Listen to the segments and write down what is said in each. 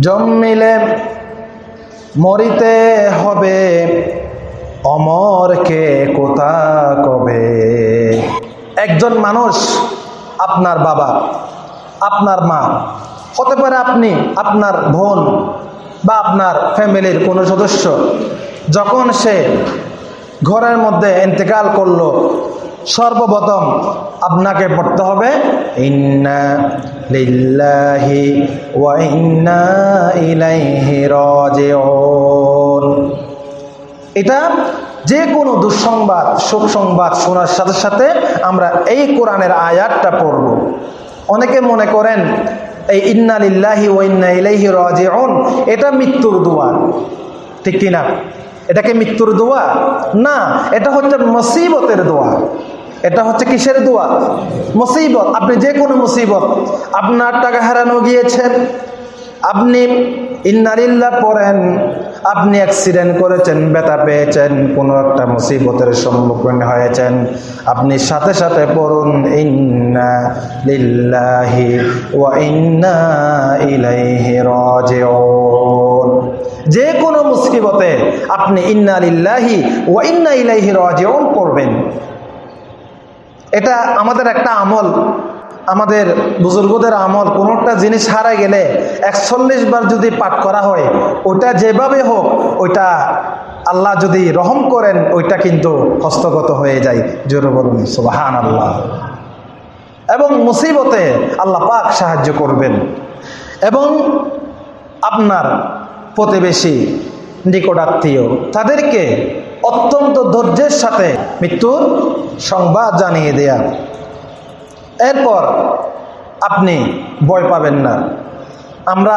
জন্মিলে মরিতে হবে। অমরকে কোথা কবে? একজন মানুষ আপনার বাবা, আপনার মা, হতে পারে আপনি, আপনার বোন বা আপনার ফ্যামিলির কোনো সদস্য, যখন সে ঘরের মধ্যে ইন্তেকাল করল সর্বপ্রথম আপনাকে পড়তে হবে এটা যে কোনো দুঃসংবাদ, শোক সংবাদ শোনার সাথে সাথে আমরা এই কোরআনের আয়াতটা পড়ব। অনেকে মনে করেন, এই ইন্না লিল্লাহি ও ইন্না ইলাইহি রাজিউন এটা মৃত্যুর দোয়া। ঠিক কিনা? এটাকে মৃত্যুর দোয়া? না, এটা হচ্ছে মুসিবতের দোয়া। এটা হচ্ছে কিসের দোয়া? মুসিবত। আপনি যে কোনো মুসিবত। আপনার টাকা হারানো গিয়েছে। আপনি ইন্নারিল্লাহ পড়েন। আপনি অ্যাক্সিডেন্ট করেছেন, ব্যথা পেয়েছেন, কোনো একটা মুসিবতের সম্মুখীন হয়েছেন। আপনি সাথে সাথে পড়ুন, ইন্না লিল্লাহি ওয়া ইন্না ইলাইহি রাজিউন। যে কোনো মুসিবতে আপনি ইন্না লিল্লাহি ওয়া ইন্না ইলাইহি রাজিউন পড়বেন। এটা আমাদের একটা আমল। আমাদের বুজুর্গদের আমল কোনো একটা জিনিস হারা গেলে একচল্লিশ বার যদি পাঠ করা হয় ওটা যেভাবে হোক, ওইটা আল্লাহ যদি রহম করেন, ওইটা কিন্তু হস্তগত হয়ে যায়। জোরে বলুন সুবাহান আল্লাহ এবং মুসিবতে আল্লাহ পাক সাহায্য করবেন। এবং আপনার প্রতিবেশী, নিকটাত্মীয়, তাদেরকে অত্যন্ত ধৈর্যের সাথে মৃত্যুর সংবাদ জানিয়ে দেয়া। এরপর আপনি ভয় পাবেন না। আমরা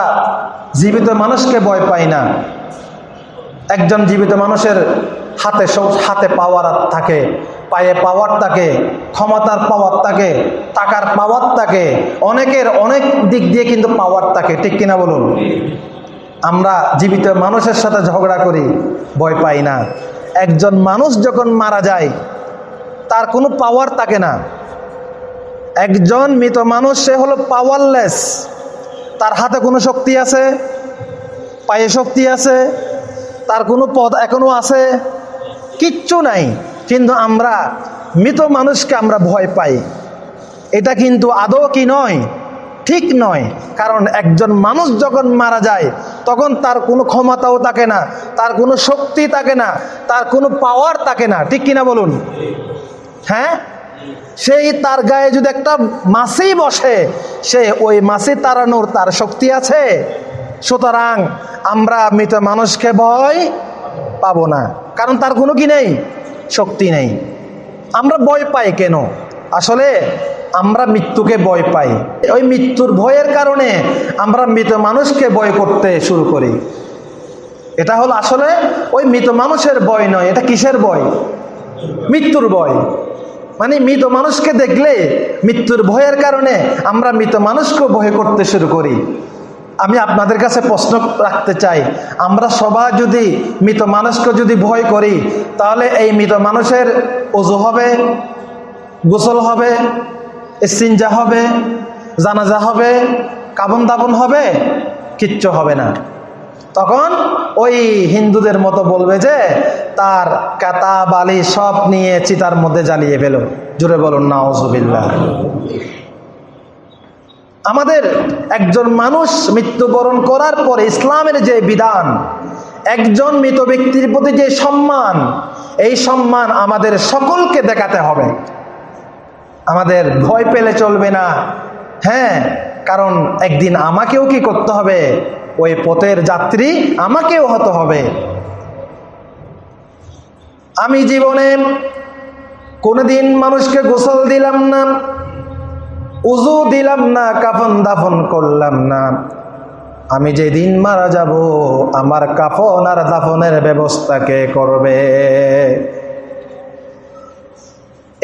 জীবিত মানুষকে ভয় পাই না। একজন জীবিত মানুষের হাতে সব, হাতে পাওয়ার থাকে, পায়ে পাওয়ার থাকে, ক্ষমতার পাওয়ার থাকে, টাকার পাওয়ার থাকে, অনেকের অনেক দিক দিয়ে কিন্তু পাওয়ার থাকে, ঠিক কিনা বলুন? আমরা জীবিত মানুষের সাথে ঝগড়া করি, ভয় পাই না। একজন মানুষ যখন মারা যায়, তার কোনো পাওয়ার থাকে না। একজন মৃত মানুষ, সে হলো পাওয়ারলেস তার হাতে কোনো শক্তি আছে? পায়ে শক্তি আছে? তার কোনো পদ এখনও আছে? কিচ্ছু নাই। কিন্তু আমরা, মৃত মানুষকে আমরা ভয় পাই। এটা কিন্তু আদৌ কি নয়? ঠিক নয়। কারণ একজন মানুষ যখন মারা যায়, তখন তার কোনো ক্ষমতাও থাকে না, তার কোনো শক্তি থাকে না, তার কোনো পাওয়ার থাকে না। ঠিক কিনা বলুন? হ্যাঁ? সেই তার গায়ে যদি একটা মাসি বসে, সে ওই মাসি তাড়ানোর তার শক্তি আছে? সুতরাং আমরা মৃত মানুষকে ভয় পাবো না। কারণ তার কোনো কি নেই? শক্তি নেই। আমরা ভয় পাই কেন? আসলে আমরা মৃত্যুকে ভয় পাই। ওই মৃত্যুর ভয়ের কারণে আমরা মৃত মানুষকে ভয় করতে শুরু করি। এটা হলো আসলে ওই মৃত মানুষের ভয় নয়, এটা কিসের ভয়? মৃত্যুর ভয়। মানে মৃত মানুষকে দেখলে মৃত্যুর ভয়ের কারণে আমরা মৃত মানুষকেও ভয় করতে শুরু করি। আমি আপনাদের কাছে প্রশ্ন রাখতে চাই, আমরা সবাই যদি মৃত মানুষকে যদি ভয় করি, তাহলে এই মৃত মানুষের অজু হবে, গোসল হবে সিনজা হবে, জানাজা হবে কাবন দাবন হবে, কিচ্ছু হবে না। তখন ওই হিন্দুদের মতো বলবে যে, তার কাতা, বালি সব নিয়ে চিতার মধ্যে জ্বালিয়ে ফেলো। জুড়ে বলুন নাওজুবিল্লাহ আমাদের একজন মানুষ মৃত্যুবরণ করার পরে ইসলামের যে বিধান, একজন মৃত ব্যক্তির প্রতি যে সম্মান, এই সম্মান আমাদের সকলকে দেখাতে হবে। আমাদের ভয় পেলে চলবে না। হ্যাঁ কারণ একদিন আমাকেও কি করতে হবে? ওই পথের যাত্রী আমাকেও হতে হবে। আমি জীবনে কোনোদিন মানুষকে গোসল দিলাম না, উজু দিলাম না, কাফন দাফন করলাম না। আমি যেদিন মারা যাব, আমার কাফন আর দাফনের ব্যবস্থা কে করবে?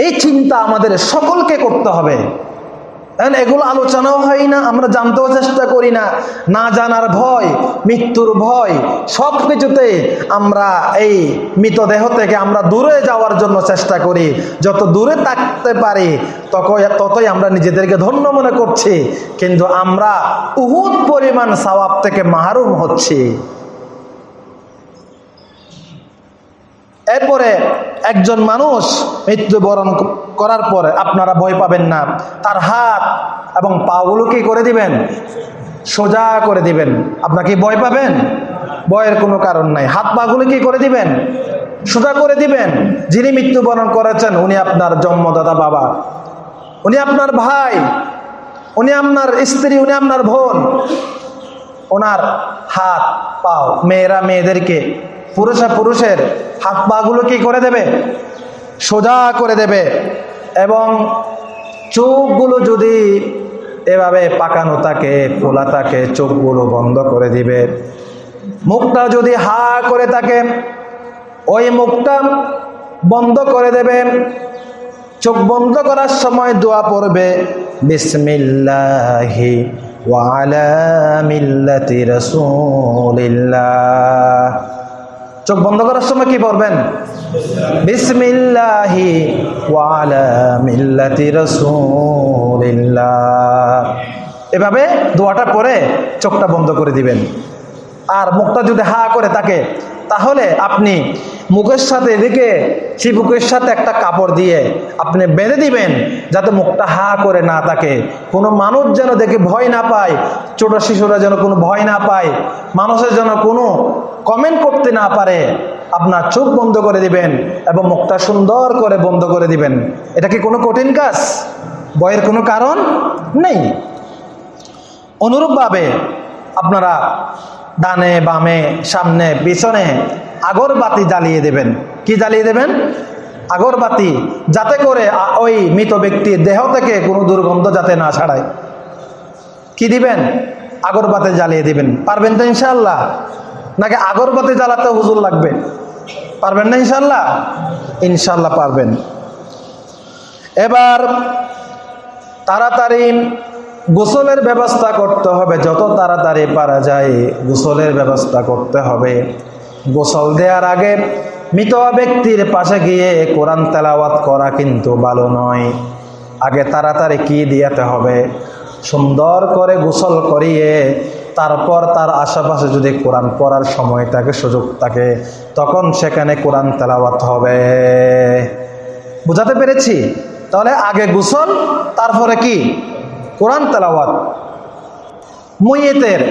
এই চিন্তা আমাদের সকলকে করতে হবে। এগুলো আলোচনাও হয় না, আমরা জানতেও চেষ্টা করি না। না জানার ভয়, মৃত্যুর ভয় সব কিছুতে আমরা এই মৃতদেহ থেকে আমরা দূরে যাওয়ার জন্য চেষ্টা করি। যত দূরে থাকতে পারি ততই ততই আমরা নিজেদেরকে ধন্য মনে করছি। কিন্তু আমরা উহুদ পরিমাণ সওয়াব থেকে মাহরুম হচ্ছি। এরপরে একজন মানুষ মৃত্যুবরণ করার পরে আপনারা ভয় পাবেন না। তার হাত এবং পাগুলো কি করে দিবেন? সোজা করে দিবেন। আপনার কি ভয় পাবেন? ভয়ের কোনো কারণ নাই। হাত পাগুলো কি করে দিবেন? সোজা করে দিবেন। যিনি মৃত্যুবরণ করেছেন, উনি আপনার জন্মদাতা বাবা। উনি আপনার ভাই। উনি আপনার স্ত্রী, উনি আপনার বোন। ওনার হাত, পাও, মেয়েরা মেয়েদেরকে পুরুষা পুরুষের হাত পাগুলো কি করে দেবে? সোজা করে দেবে এবং চোখগুলো যদি এভাবে পাকানো থাকে, খোলা থাকে, চোখগুলো বন্ধ করে দিবে। মুখটা যদি হা করে থাকে, ওই মুখটা বন্ধ করে দেবে। চোখ বন্ধ করার সময় দোয়া পড়বে, বিসমিল্লাহি ওয়ালা মিল্লাতি রাসূলিল্লাহ। চোখ বন্ধ করার সময় কি পড়বেন এভাবে দোয়াটা পরে চোখটা বন্ধ করে দিবেন। আর মুখটা যদি হা করে তাকে তাহলে আপনি মুখের সাথে এদিকে চিবুকের সাথে একটা কাপড় দিয়ে আপনি বেঁধে দিবেন যাতে মুখটা হা করে না থাকে কোনো মানুষ যেন দেখে ভয় না পায়, ছোট শিশুরা যেন কোনো ভয় না পায়, মানুষের যেন কোনো কমেন্ট করতে না পারে, আপনার চোখ বন্ধ করে দিবেন এবং মুখটা সুন্দর করে বন্ধ করে দিবেন। এটা কি কোনো কঠিন কাজ? ভয়ের কোনো কারণ নেই। অনুরূপভাবে আপনারা ডানে, বামে, সামনে, পিছনে আগরবাতি জ্বালিয়ে দেবেন। কি জ্বালিয়ে দেবেন? আগরবাতি যাতে করে ওই মৃত ব্যক্তির দেহ থেকে কোনো দুর্গন্ধ যাতে না ছাড়ায়। কি দিবেন? আগরবাতি জ্বালিয়ে দিবেন। পারবেন তো ইনশাল্লাহ নাকি আগরবাতি জ্বালাতে হুজুর লাগবে? পারবেন না ইনশাল্লাহ ইনশাল্লাহ পারবেন। এবার তাড়াতাড়ি গোসলের ব্যবস্থা করতে হবে, যত তাড়াতাড়ি পারা যায় গোসলের ব্যবস্থা করতে হবে। গোসল দেওয়ার আগে মৃত ব্যক্তির পাশে গিয়ে কোরআন তেলাওয়াত করা কিন্তু ভালো নয়। আগে তাড়াতাড়ি কি দিয়াতে হবে? সুন্দর করে গোসল করিয়ে তারপর তার আশেপাশে যদি কোরআন পড়ার সময় থাকে, সুযোগ থাকে, তখন সেখানে কোরআন তেলাওয়াত হবে। বুঝাতে পেরেছি? তাহলে আগে গোসল, তারপরে কি? কোরআন তেলাওয়াত। মইয়েতের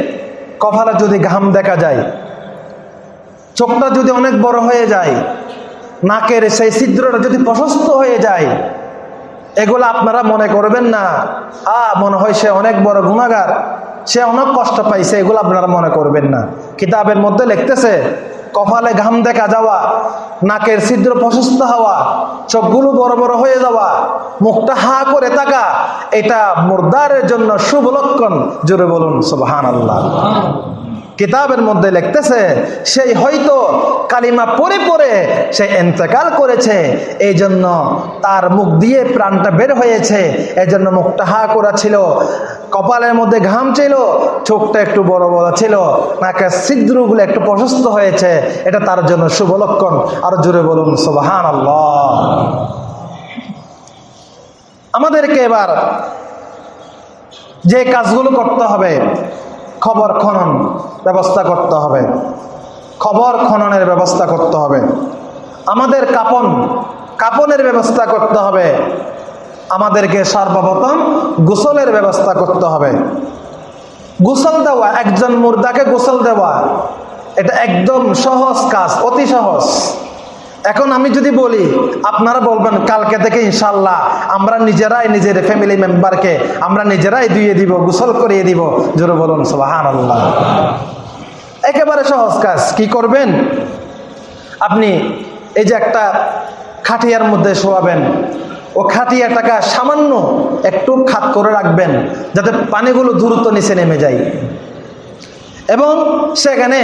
কপালে যদি ঘাম দেখা যায়, চোখটা যদি অনেক বড় হয়ে যায়, নাকের সেই ছিদ্রটা যদি প্রশস্ত হয়ে যায়, এগুলো আপনারা মনে করবেন না। আ, মনে হয় সে অনেক বড় গুণাগার, সে অনেক কষ্ট পাইছে, এগুলো আপনারা মনে করবেন না। কিতাবের মধ্যে লিখতেছে কপালে ঘাম দেখা যাওয়া, নাকের ছিদ্র প্রশস্ত হওয়া, চোখগুলো বড় বড় হয়ে যাওয়া, মুখটা হা করে থাকা এটা মুর্দারের জন্য শুভ লক্ষণ। জোরে বলুন সুবহান আল্লাহ কিতাবের মধ্যে লিখতেছে, সেই হয়তো কালিমা পরে পরে সে এন্তেকাল করেছে এই জন্য তার মুখ দিয়ে প্রাণটা বের হয়েছে এই জন্য মুখটা হা করা ছিল। কপালের মধ্যে ঘাম ছিল, চোখটা একটু বড় বড় ছিল নাকের ছিদ্রগুলো একটু প্রশস্ত হয়েছে, এটা তার জন্য শুভ লক্ষণ। আরও জোরে বলুন সুবাহান আমাদেরকে এবার যে কাজগুলো করতে হবে, খবর খনন ব্যবস্থা করতে হবে। খবর খননের ব্যবস্থা করতে হবে। আমাদের কাপন, কাপনের ব্যবস্থা করতে হবে। আমাদেরকে সর্বপ্রথম গোসলের ব্যবস্থা করতে হবে। গোসল দেওয়া, একজন মুর্দাকে গোসল দেওয়া, এটা একদম সহজ কাজ, অতি সহজ। এখন আমি যদি বলি, আপনারা বলবেন, কালকে থেকে ইনশাল্লাহ আমরা নিজেরাই নিজের ফ্যামিলি মেম্বারকে আমরা নিজেরাই ধুয়ে দিব, গোসল করিয়ে দিব। জোরে বলুন সোহান একেবারে সহজ কাজ, কি করবেন? আপনি এই যে একটা খাটিয়ার মধ্যে শোয়াবেন ও খাটিয়াটাকে সামান্য একটু খাত করে রাখবেন, যাতে পানিগুলো দ্রুত নিচে নেমে যায়। এবং সেখানে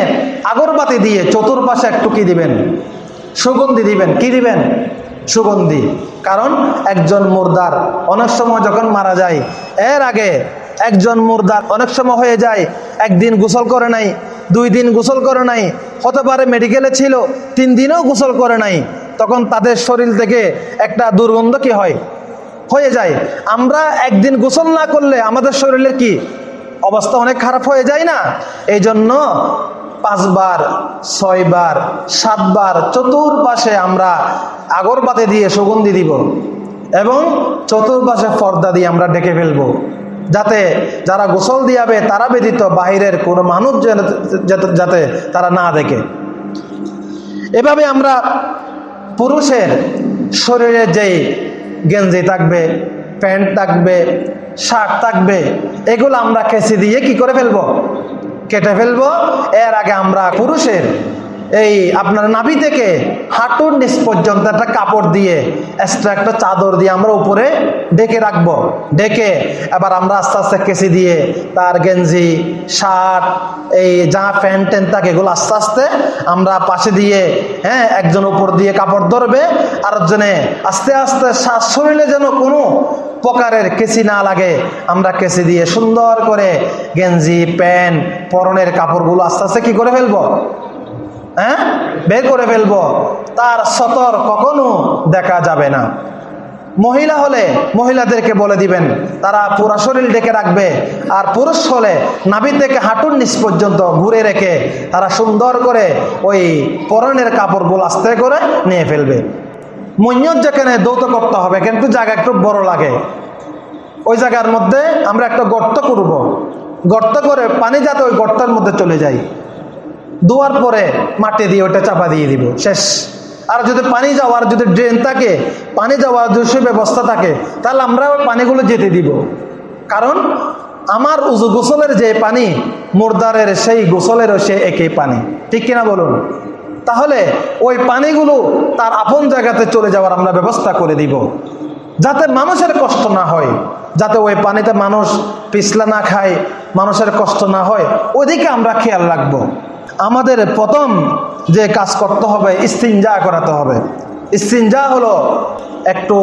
আগরবাতি দিয়ে চতুর্পাশে একটু কি দিবেন? সুগন্ধি দিবেন। কি দিবেন? সুগন্ধি। কারণ একজন মুর্দার অনেক সময় যখন মারা যায়, এর আগে একজন মুর্দার অনেক সময় হয়ে যায়, একদিন গোসল করে নাই, দুই দিন গোসল করে নাই, হতে পারে মেডিকেলে ছিল, তিন দিনও গোসল করে নাই। তখন তাদের শরীর থেকে একটা দুর্গন্ধ কি হয়? হয়ে যায়। আমরা একদিন গোসল না করলে আমাদের শরীরের কি অবস্থা অনেক খারাপ হয়ে যায় না? এই জন্য পাঁচবার, ছয়বার, সাতবার, চতুর্পাশে আমরা আগরবাতি দিয়ে সুগন্ধি দিব এবং চতুর্পাশে পর্দা দিয়ে আমরা ডেকে ফেলব। যাতে যারা গোসল দিয়াবে তারা ব্যতীত বাহিরের কোনো মানুষ যাতে তারা না দেখে। এভাবে আমরা পুরুষের শরীরে যেই গেঞ্জি থাকবে, প্যান্ট থাকবে, শার্ট থাকবে, এগুলো আমরা কেসি দিয়ে কি করে ফেলব? কেটে ফেলব। এর আগে আমরা পুরুষের এই আপনার নাভি থেকে হাঁটুর নিচ পর্যন্ত একটা কাপড় দিয়ে এক্সট্রা একটা চাদর দিয়ে আমরা উপরে ডেকে রাখব। ডেকে এবার আমরা আস্তে আস্তে কেসি দিয়ে তার গেঞ্জি, শার্ট, এই যা প্যান্ট ট্যান্ট থাকে এগুলো আস্তে আস্তে আমরা পাশে দিয়ে হ্যাঁ একজন উপর দিয়ে কাপড় ধরবে, আরেকজনে আস্তে আস্তে শ্বাস শরীরে যেন কোনো প্রকারের কেসি না লাগে, আমরা কেসি দিয়ে সুন্দর করে গেঞ্জি, প্যান্ট, পরনের কাপড়গুলো আস্তে আস্তে কি করে ফেলব? হ্যাঁ? বের করে ফেলব। তার সতর কখনো দেখা যাবে না। মহিলা হলে মহিলাদেরকে বলে দিবেন, তারা পুরা শরীর ডেকে রাখবে আর পুরুষ হলে নাভি থেকে হাঁটুর নিচ পর্যন্ত ঘুরে রেখে তারা সুন্দর করে ওই পরনের কাপড়গুলো আস্তে করে নিয়ে ফেলবে। মৈয়ত যেখানে দৌত করতে হবে কিন্তু জায়গা একটু বড় লাগে। ওই জায়গার মধ্যে আমরা একটা গর্ত করব। গর্ত করে পানি যাতে ওই গর্তের মধ্যে চলে যায়। ধোয়ার পরে মাটি দিয়ে ওটা চাপা দিয়ে দিব, শেষ। আর যদি পানি যাওয়ার যদি ড্রেন থাকে, পানি যাওয়ার যদি সুব্যবস্থা থাকে, তাহলে আমরা ওই পানিগুলো যেতে দিব। কারণ আমার উজু গোসলের যে পানি, মুর্দারের সেই গোসলেরও সে একই পানি। ঠিক কিনা বলুন? তাহলে ওই পানিগুলো তার আপন জায়গাতে চলে যাওয়ার আমরা ব্যবস্থা করে দিব। যাতে মানুষের কষ্ট না হয়, যাতে ওই পানিতে মানুষ পিছলা না খায়, মানুষের কষ্ট না হয় ওইদিকে আমরা খেয়াল রাখব। আমাদের প্রথম যে কাজ করতে হবে, ইস্তিনজা করাতে হবে। ইস্তিনজা হলো একটু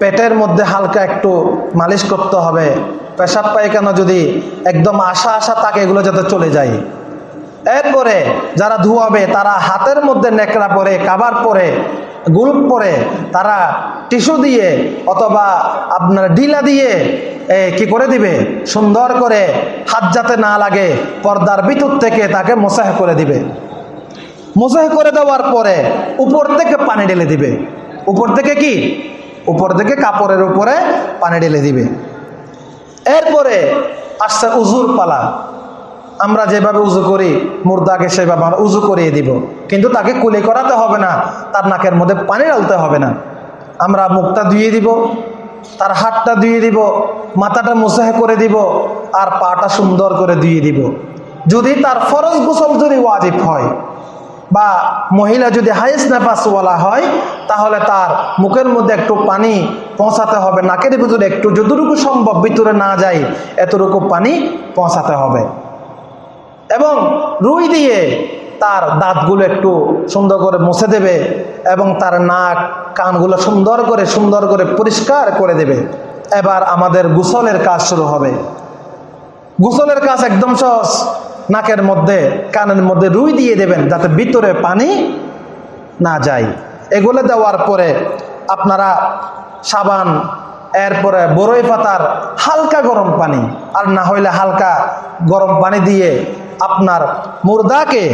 পেটের মধ্যে হালকা একটু মালিশ করতে হবে। পেশাব পায়খানা যদি একদম আশা আশা তাকে এগুলো যাতে চলে যায়। এরপরে যারা ধুয়াবে, তারা হাতের মধ্যে নেকড়া পরে, কাবার পরে, গুলপ পরে, তারা টিস্যু দিয়ে অথবা আপনার ডিলা দিয়ে কি করে দিবে? সুন্দর করে হাত যাতে না লাগে, পর্দার ভিতর থেকে তাকে মোসাহ করে দিবে। মোসাহ করে দেওয়ার পরে উপর থেকে পানি ঢেলে দিবে। উপর থেকে কি? উপর থেকে কাপড়ের উপরে পানি ঢেলে দিবে। এরপরে আসছে উজুর পালা। আমরা যেভাবে উজু করি, মুর্দাকে সেভাবে আমরা উজু করিয়ে দিব। কিন্তু তাকে কুলি করাতে হবে না, তার নাকের মধ্যে পানি ঢালতে হবে না। আমরা মুখটা ধুয়ে দিব, তার হাতটা ধুয়ে দিব, মাথাটা মুসাহে করে দিব, আর পাটা সুন্দর করে ধুয়ে দিব। যদি তার ফরজ গোসল যদি ওয়াজিব হয় বা মহিলা যদি হাইস নেপাসওয়ালা হয়, তাহলে তার মুখের মধ্যে একটু পানি পৌঁছাতে হবে, নাকের ভিতরে একটু যতটুকু সম্ভব ভিতরে না যায় এতটুকু পানি পৌঁছাতে হবে। এবং রুই দিয়ে তার দাঁতগুলো একটু সুন্দর করে মুছে দেবে এবং তার নাক, কানগুলো সুন্দর করে সুন্দর করে পরিষ্কার করে দেবে। এবার আমাদের গোসলের কাজ শুরু হবে। গোসলের কাজ একদম সহজ। নাকের মধ্যে, কানের মধ্যে রুই দিয়ে দেবেন যাতে ভিতরে পানি না যায়। এগুলো দেওয়ার পরে আপনারা সাবান, এরপরে বরই পাতার হালকা গরম পানি। আর না হইলে হালকা গরম পানি দিয়ে আপনার মুর্দাকে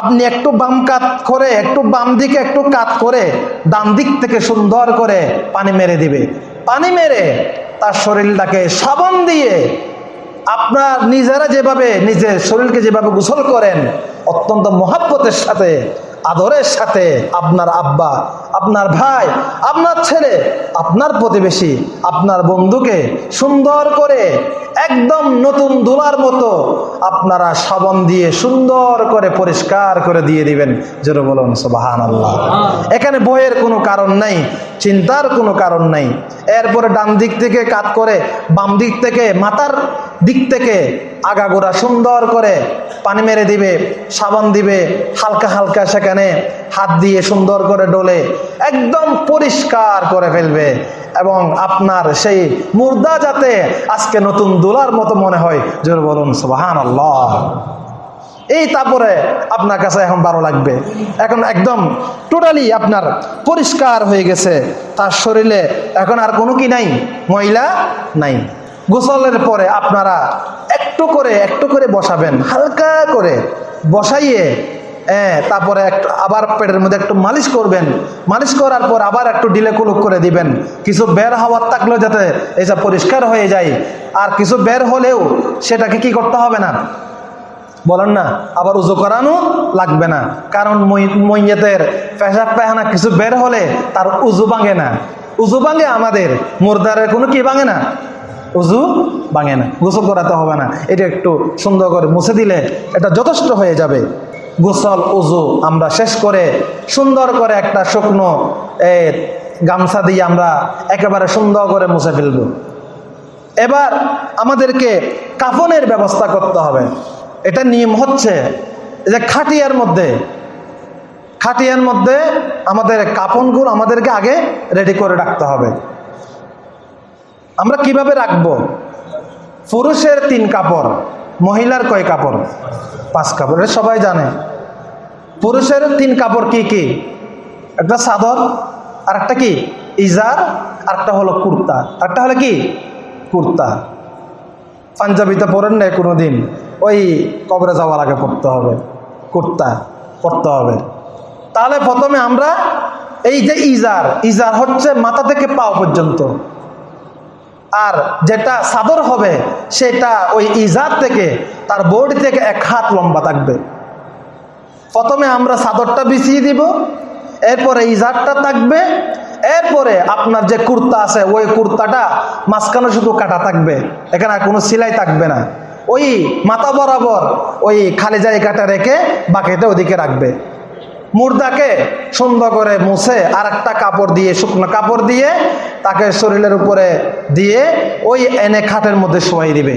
আপনি একটু বাম কাত করে, একটু বাম দিকে একটু কাত করে, ডান দিক থেকে সুন্দর করে পানি মেরে দিবে। পানি মেরে তার শরীরটাকে সাবান দিয়ে আপনার নিজেরা যেভাবে, নিজের শরীরকে যেভাবে গোসল করেন, অত্যন্ত মহাব্বতের সাথে, আদরের সাথে আপনার আব্বা আপনার ভাই আপনার ছেলে আপনার প্রতিবেশী আপনার বন্ধুকে সুন্দর করে একদম নতুন দোলার মতো আপনারা সাবন দিয়ে সুন্দর করে পরিষ্কার করে দিয়ে দিবেন। জোরে বলুন সুবাহান আল্লাহ এখানে বইয়ের কোনো কারণ নাই চিন্তার কোনো কারণ নাই। এরপরে ডান দিক থেকে কাত করে বাম দিক থেকে মাথার দিক থেকে আগাগোড়া সুন্দর করে পানি মেরে দিবে সাবান দিবে হালকা হালকা সেখানে হাত দিয়ে সুন্দর করে ডলে একদম পরিষ্কার করে ফেলবে এবং আপনার সেই মুর্দা যাতে আজকে নতুন দোলার মতো মনে হয়, জোর বলুন সুবাহান আল্লাহ এই তারপরে আপনার কাছে এখন ভালো লাগবে। এখন একদম টোটালি আপনার পরিষ্কার হয়ে গেছে। তার শরীরে এখন আর কোনো কি নাই? ময়লা নাই। গোসলের পরে আপনারা একটু করে একটু করে বসাবেন, হালকা করে বসাইয়ে হ্যাঁ তারপরে একটু আবার পেটের মধ্যে একটু মালিশ করবেন। মালিশ করার পর আবার একটু ডিলে কুলুক করে দিবেন। কিছু বের হওয়ার থাকলেও যাতে এইসব পরিষ্কার হয়ে যায়। আর কিছু বের হলেও সেটাকে কি করতে হবে না? বলেন না, আবার উজু করানো লাগবে না। কারণ মইয়েতের পেশাব পেহানা কিছু বের হলে তার উজু ভাঙে না। উজু ভাঙে আমাদের, মুর্দারের কোনো কি ভাঙে না? উজু ভাঙে না, গোসল করাতে হবে না। এটা একটু সুন্দর করে মুছে দিলে এটা যথেষ্ট হয়ে যাবে। গোসল, উজু আমরা শেষ করে সুন্দর করে একটা শুকনো গামছা দিয়ে আমরা একেবারে সুন্দর করে মুছে ফেলব। এবার আমাদেরকে কাফনের ব্যবস্থা করতে হবে। এটা নিয়ম হচ্ছে যে খাটিয়ার মধ্যে খাটিয়ার মধ্যে আমাদের কাপনগুলো আমাদেরকে আগে রেডি করে রাখতে হবে। আমরা কীভাবে রাখব? পুরুষের তিন কাপড়, মহিলার কয় কাপড়? পাঁচ কাপড়, এটা সবাই জানে। পুরুষের তিন কাপড় কি কি? একটা চাদর আর একটা কি? ইজার আর একটা হলো কুর্তা। আর একটা হলো কি? কুর্তা। পাঞ্জাবিতে পরেন নাই কোনো দিন ওই কবরে যাওয়ার আগে পড়তে হবে। কুর্তা পড়তে হবে। তাহলে প্রথমে আমরা এই যে ইজার ইজার হচ্ছে মাথা থেকে পাও পর্যন্ত। আর যেটা সাদর হবে, সেটা ওই ইজার থেকে তার বডি থেকে এক হাত লম্বা থাকবে। প্রথমে আমরা চাদরটা বিছিয়ে দিব, এরপরে ইজারটা থাকবে, এরপরে আপনার যে কুর্তা আছে, ওই কুর্তাটা মাঝখানে শুধু কাটা থাকবে, এখানে কোনো সিলাই থাকবে না। ওই মাথা বরাবর ওই খালি জায়গাটা রেখে বাকিটা ওদিকে রাখবে। মুর্দাকে সুন্দর করে মুছে আর একটা কাপড় দিয়ে, শুকনো কাপড় দিয়ে তাকে শরীরের উপরে দিয়ে ওই এনে খাটের মধ্যে শোয়াই দিবে।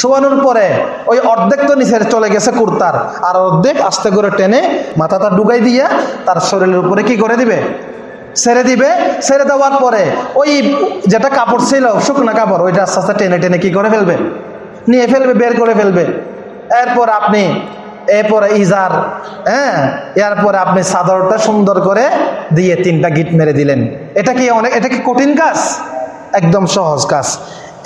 শোয়ানোর পরে ওই অর্ধেক তো নিচে চলে গেছে কুর্তার, আর অর্ধেক আস্তে করে টেনে মাথাটা ডুগাই দিয়ে তার শরীরের উপরে কি করে দিবে? ছেড়ে দিবে। ছেড়ে দেওয়ার পরে ওই যেটা কাপড় ছিল, শুকনো কাপড়, ওইটা আস্তে আস্তে টেনে টেনে কি করে ফেলবে? নিয়ে ফেলবে, বের করে ফেলবে। এরপর আপনি এরপরে ইজার হ্যাঁ? এরপরে আপনি চাদরটা সুন্দর করে দিয়ে তিনটা গিট মেরে দিলেন। এটা কি অনেক এটা কি কঠিন কাজ? একদম সহজ কাজ।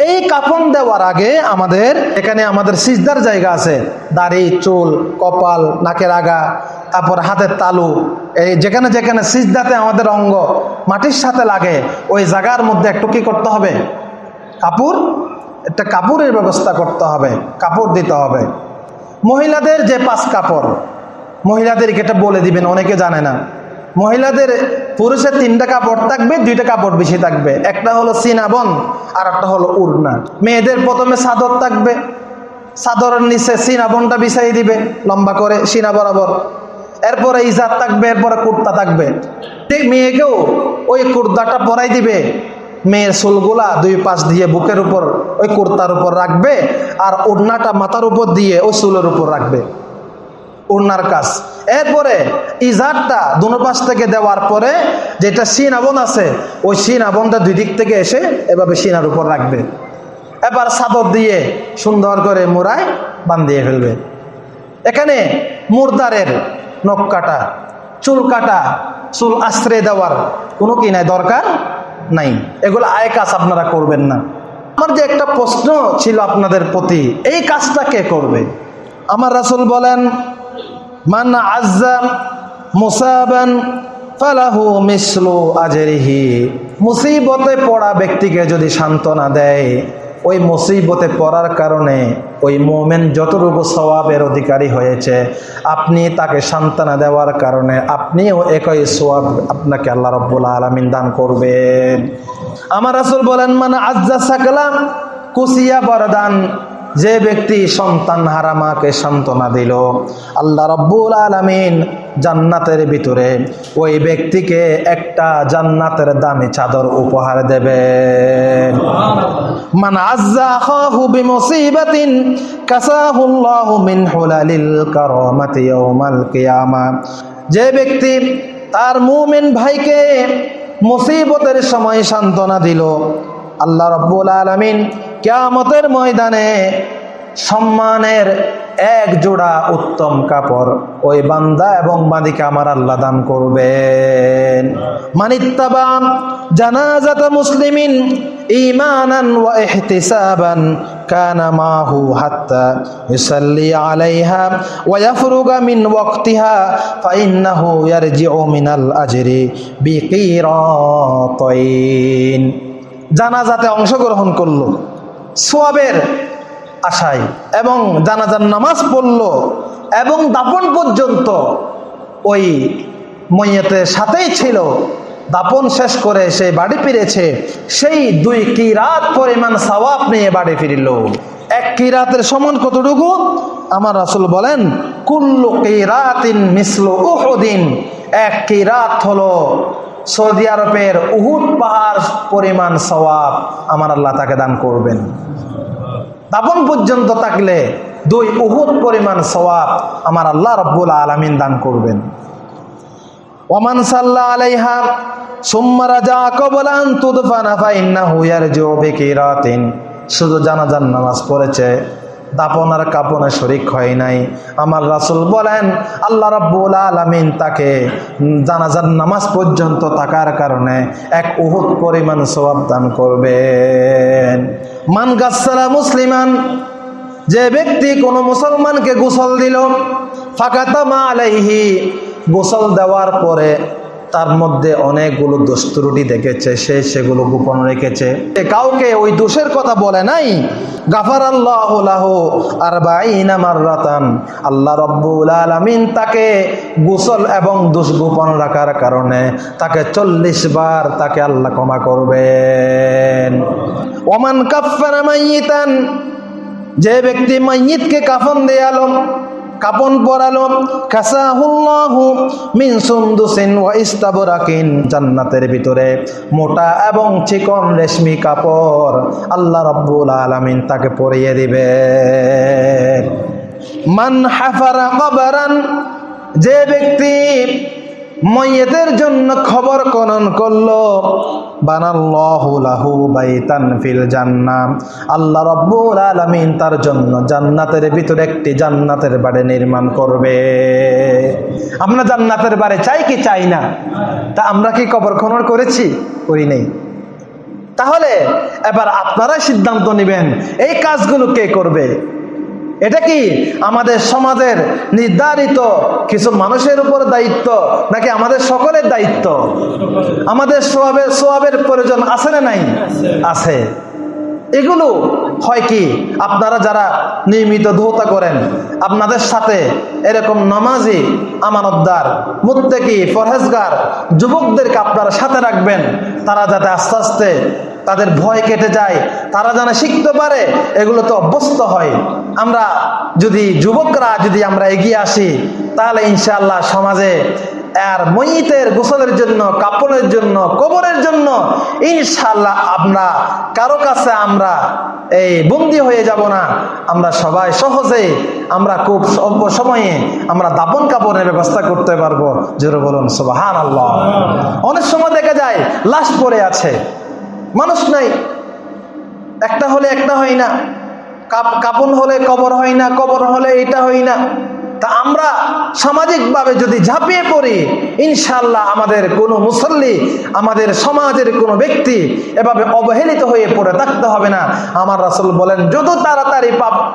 এই কাফন দেওয়ার আগে আমাদের, এখানে আমাদের সিজদার জায়গা আছে। দাড়ি, চুল, কপাল, নাকের আগা, তারপর হাতের তালু। এই যেখানে যেখানে সিজদাতে আমাদের অঙ্গ, মাটির সাথে লাগে, ওই জায়গার মধ্যে একটু কি করতে হবে? কাপড়? একটা কাপড়ের ব্যবস্থা করতে হবে, কাপড় দিতে হবে। মহিলাদের যে পাঁচ কাপড়, মহিলাদেরকে এটা বলে দিবেন, অনেকে জানে না। মহিলাদের পুরুষের তিনটা কাপড় থাকবে, দুইটা কাপড় বেশি থাকবে। একটা হলো সিনাবন আর একটা হলো উড়না। মেয়েদের প্রথমে চাদর থাকবে। চাদরের নিচে সিনাবনটা বিছাই দিবে, লম্বা করে, সিনা বরাবর। এরপরে ইজাত থাকবে, এরপরে কুর্তা থাকবে। ঠিক মেয়েকেও ওই কুর্তাটা পরাই দিবে। মেয়ের চুলগুলা দুই পাশ দিয়ে বুকের উপর, ওই কুর্তার উপর রাখবে, আর ওড়নাটা মাথার উপর দিয়ে ওই চুলের উপর রাখবে। ওড়নার কাজ। এরপরে ইজারটা দুনো পাশ থেকে দেওয়ার পরে যেটা সিন আবন আছে, ওই সিন আবনটা দুই দিক থেকে এসে এভাবে সিনার উপর রাখবে। এবার সাদর দিয়ে সুন্দর করে মোড়ায় বান্ধিয়ে ফেলবে। এখানে মুরদারের নখ কাটা, চুল কাটা, চুল আশ্রয় দেওয়ার কোনো কি নাই, দরকার নাই। এগুলো আয় কাজ আপনারা করবেন না। আমার যে একটা প্রশ্ন ছিল আপনাদের প্রতি, এই কাজটা কে করবে? আমার রাসুল বলেন মান আজ্জা মুসাবান ফালাহু মিসলু আজরিহি। মুসিবতে পড়া ব্যক্তিকে যদি সান্ত্বনা দেয়, ওই মুসিবতে পড়ার কারণে ওই মোমেন যতটুকু সওয়াবের অধিকারী হয়েছে, আপনি তাকে সান্ত্বনা দেওয়ার কারণে আপনিও একই সোয়াব আপনাকে আল্লাহ রব্বুল আলমিন দান করবেন। আমার আসল বলেন মানে আজ্জা সাকলাম, কুসিয়া বরদান। যে ব্যক্তি সন্তান হারামাকে সান্ত্বনা দিল, আল্লাহ রব্বুল আলমিন জান্নাতের ভিতরে ওই ব্যক্তিকে একটা জান্নাতের দামি চাদর উপহার কিয়ামা। যে ব্যক্তি তার মুমিন ভাইকে মুসিবতের সময় সান্ত্বনা দিল আল্লাহ রব্বুল আলমিন কেয়ামতের ময়দানে সম্মানের এক জোড়া উত্তম কাপড় ওই বান্দা এবং বান্দিকে আমার আল্লাহ দান করবেন। মানিত্তাবাম জানাজাত মুসলিমিন ইমানান ওয়া ইহতিসাবান কানা মাহু হাত্তা আলাইহা ওয়া ইয়াফরুগা মিন ওয়াক্তিহা ফাইন্নাহু ইয়ারজিউ মিনাল আজরি বিকিরাতাইন। জানাজাতে অংশগ্রহণ করল। সোয়াবের আশায় এবং জানাজার নামাজ পড়ল এবং দাপন পর্যন্ত ওই মইয়েতের সাথেই ছিল। দাপন শেষ করে সে বাড়ি ফিরেছে। সেই দুই কিরাত পরিমাণ সওয়াব নিয়ে বাড়ি ফিরিল। এক কিরাতের সমান কতটুকু? আমার রাসুল বলেন, কুল্লু কিরাতিন মিসলু উহুদিন। এক কিরাত হলো সৌদি আরবের উহুদ পাহাড় পরিমাণ সওয়াব আমার আল্লাহ তাকে দান করবেন। দাপন পর্যন্ত থাকলে দুই উহুদ পরিমাণ সওয়াব আমার আল্লাহ রব্বুল আলমিন দান করবেন। ওমান সাল্লাহ আলাইহা, সুম্মা রাজা কবলান বিকিরাতিন। শুধু জানাজান নামাজ পড়েছে দাপন আর কাপনে শরিক হয় নাই। আমার রাসুল বলেন, আল্লাহ রব্বুল আলমিন তাকে জানাজার নামাজ পর্যন্ত থাকার কারণে এক উহুদ পরিমাণ সওয়াব দান করবেন। মান গাছালা মুসলিমান, যে ব্যক্তি কোনো মুসলমানকে গোসল দিল, ফাঁকাতামা আলাইহি, গোসল দেওয়ার পরে তার মধ্যে অনেকগুলো দোষ ত্রুটি দেখেছে, সে সেগুলো গোপন রেখেছে। কাউকে ওই দোষের কথা বলে নাই। গাফার আল্লাহ আর মাররাতান। আল্লাহ রব্বুল আলামিন তাকে গোসল এবং দোষ গোপন রাখার কারণে তাকে চল্লিশ বার তাকে আল্লাহ ক্ষমা করবেন। ওমান কাফানা মাইয়িতান। যে ব্যক্তি মাইয়িতকে কাফন দেয়ালো কাপন পরালো, কাসাহুল্লাহু মিন সুন্দুসিন ওয়া ইস্তাবরাকিন জান্নাতের ভিতরে। মোটা এবং চিকন রেশমি কাপড় আল্লাহ রাব্বুল আলামিন তাকে পরিয়ে দিবে মান হাফারা কবরান, যে ব্যক্তি মইয়েতের জন্য খবর খনন করল। জান্নাম আল্লাহ তার জন্য জান্নাতের ভিতরে একটি জান্নাতের বাড়ি নির্মাণ করবে। আমরা জান্নাতের চাই কি চাই না? তা আমরা কি করেছি? করি নেই। তাহলে এবার আপনারাই সিদ্ধান্ত নেবেন, এই কাজগুলো কে করবে? এটা কি আমাদের সমাজের নির্ধারিত কিছু মানুষের উপর দায়িত্ব, নাকি আমাদের সকলের দায়িত্ব? আমাদের সোয়াবের সোয়াবের প্রয়োজন আছে না নাই? আছে। এগুলো হয় কি? আপনারা যারা নিয়মিত ধৌতা করেন, আপনাদের সাথে এরকম নামাজি, আমানতদার, মুত্তেকি ফরহেজগার যুবকদেরকে আপনারা সাথে রাখবেন, তারা যাতে আস্তে আস্তে তাদের ভয় কেটে যায়, তারা যেন শিখতে পারে, এগুলো তো অভ্যস্ত হয়। আমরা যদি যুবকরা যদি আমরা এগিয়ে আসি, তাহলে ইনশাল্লাহ সমাজে আর মইতের গোসলের জন্য, কাপড়ের জন্য, কবরের জন্য ইনশাল্লাহ আমরা কারও কাছে আমরা এই বন্দি হয়ে যাব না। আমরা সবাই সহজে আমরা খুব অল্প সময়ে আমরা দাপন কাপড়ের ব্যবস্থা করতে পারব। জোরে বলুন সুবাহান আল্লাহ অনেক সময় দেখা যায়, লাশ পড়ে আছে। মানুষ নাই। একটা হলে একটা হয় না। কাপ- কাপন হলে কবর হয় না, কবর হলে এটা হয় না। তা আমরা সামাজিকভাবে যদি ঝাঁপিয়ে পড়ি ইনশাল্লাহ আমাদের কোনো মুসল্লি, আমাদের সমাজের কোনো ব্যক্তি এভাবে অবহেলিত হয়ে পড়ে থাকতে হবে না। আমার রাসুল বলেন, যত তাড়াতাড়ি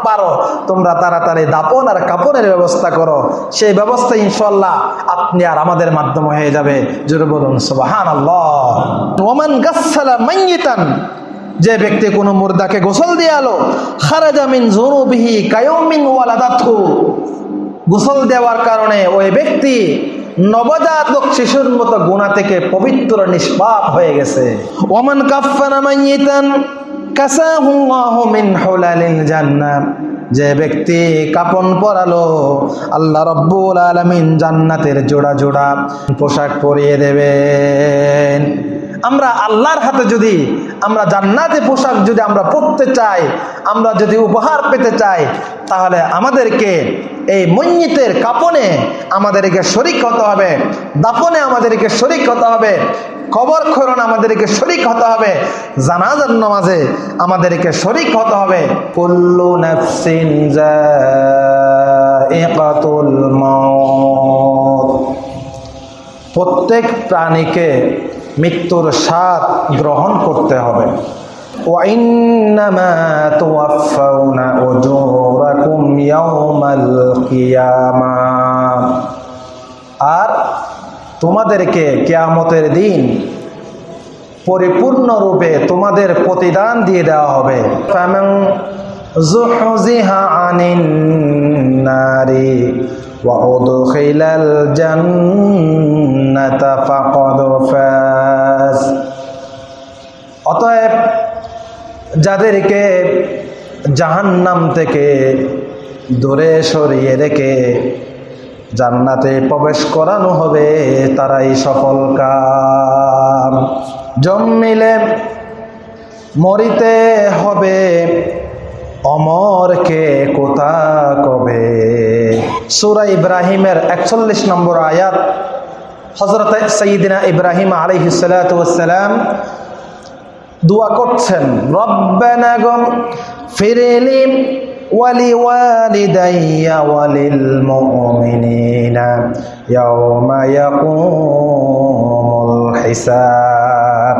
পারো, তোমরা তাড়াতাড়ি দাপন আর কাপনের ব্যবস্থা করো। সেই ব্যবস্থা ইনশাল্লাহ আপনি আর আমাদের মাধ্যমে হয়ে যাবে। জোরে বলুন সুবাহান যে ব্যক্তি কোনো মুর্দাকে গোসল দিয়ে আলো খারাজামিন জরুবিহি কায়মিন ওয়ালাদাথু গোসল দেওয়ার কারণে ওই ব্যক্তি নবজাতক শিশুর মতো গুণা থেকে পবিত্র, নিষ্পাপ হয়ে গেছে। ওমান কাফানা যে ব্যক্তি কাপন পরালো, আল্লাহ রব্বুল আলামিন জান্নাতের জোড়া জোড়া পোশাক পরিয়ে দেবেন। আমরা আল্লাহর হাতে যদি, আমরা জান্নাতে পোশাক যদি আমরা পরতে চাই, আমরা যদি উপহার পেতে চাই, তাহলে আমাদেরকে এই মঞ্জিতের কাপনে আমাদেরকে শরিক হতে হবে, দাফনে আমাদেরকে শরিক হতে হবে কবর খরণ আমাদেরকে শরিক হতে হবে, জানাজার নামাজে আমাদেরকে শরিক হতে হবে। কুল্লু প্রত্যেক প্রাণীকে মৃত্যুর স্বাদ গ্রহণ করতে হবে وإنما توفون أجوركم يوم القيامة আর তোমাদেরকে কেয়ামতের দিন পরিপূর্ণরূপে তোমাদের প্রতিদান দিয়ে দেওয়া হবে ফামান যুহজিহা আনিন নারি অতএব যাদেরকে জাহান্নাম থেকে দূরে সরিয়ে রেখে জান্নাতে প্রবেশ করানো হবে, তারাই সফল কাম। জন্মিলে মরিতে হবে, অমরকে কোথা কবে? সুরা ইব্রাহিমের একচল্লিশ নম্বর আয়াত হজরত সঈদিনা ইব্রাহিম আলহিসাল্লাম দোয়া করছেন রব্বানা গম ফিরেলি ولوالدي وللمؤمنين يوم يقوم الحساب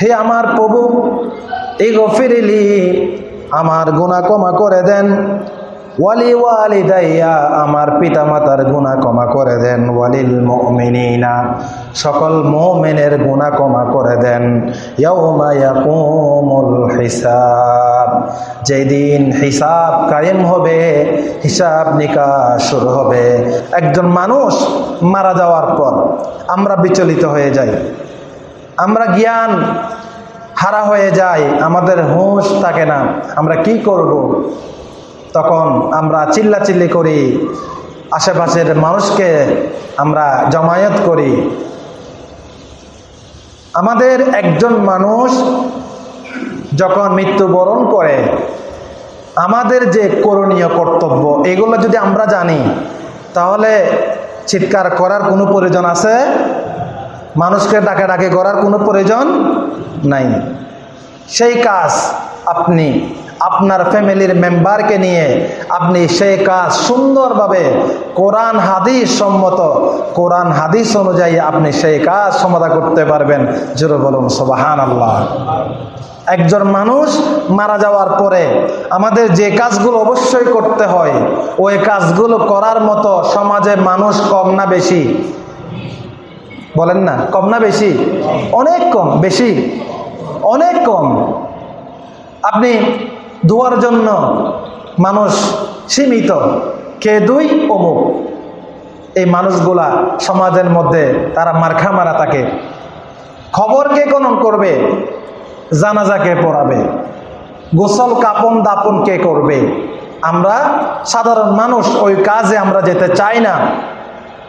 হে আমার প্রভু এই গফিরিলি আমার গুণা ক্ষমা করে দেন ওয়ালি ওয়ালি দাইয়া আমার পিতা মাতার গুণা ক্ষমা করে দেন। ওয়ালিল মুমিনিনা, সকল মুমিনের গুণা ক্ষমা করে দেন। হিসাব, যেদিন হিসাব কায়েম হবে, হিসাব নিকাশ শুরু হবে। একজন মানুষ মারা যাওয়ার পর আমরা বিচলিত হয়ে যাই, আমরা জ্ঞান হারা হয়ে যায় আমাদের হুঁশ থাকে না। আমরা কি করব। তখন আমরা চিল্লাচিল্লি করি, আশেপাশের মানুষকে আমরা জমায়েত করি। আমাদের একজন মানুষ যখন মৃত্যুবরণ করে, আমাদের যে করণীয় কর্তব্য, এগুলো যদি আমরা জানি, তাহলে চিৎকার করার কোনো প্রয়োজন আছে? মানুষকে ডাকে ডাকে করার কোনো প্রয়োজন নাই। সেই কাজ আপনি আপনার ফ্যামিলির মেম্বারকে নিয়ে আপনি সেই কাজ সুন্দরভাবে কোরআন হাদিস সম্মত, কোরআন হাদিস অনুযায়ী আপনি সেই কাজ সমাধা করতে পারবেন। জোরে বলুন সবাহান আল্লাহ একজন মানুষ মারা যাওয়ার পরে আমাদের যে কাজগুলো অবশ্যই করতে হয়, ওই কাজগুলো করার মতো সমাজে মানুষ কম না বেশি? বলেন না, কম না বেশি? অনেক কম, বেশি? অনেক কম। আপনি দুয়ার জন্য মানুষ সীমিত। কে দুই? অমুক। এই মানুষগুলা সমাজের মধ্যে তারা মারখা মারা থাকে। খবর কে কনন করবে? জানাজা কে পড়াবে? গোসল, কাপন, দাপন কে করবে? আমরা সাধারণ মানুষ, ওই কাজে আমরা যেতে চাই না।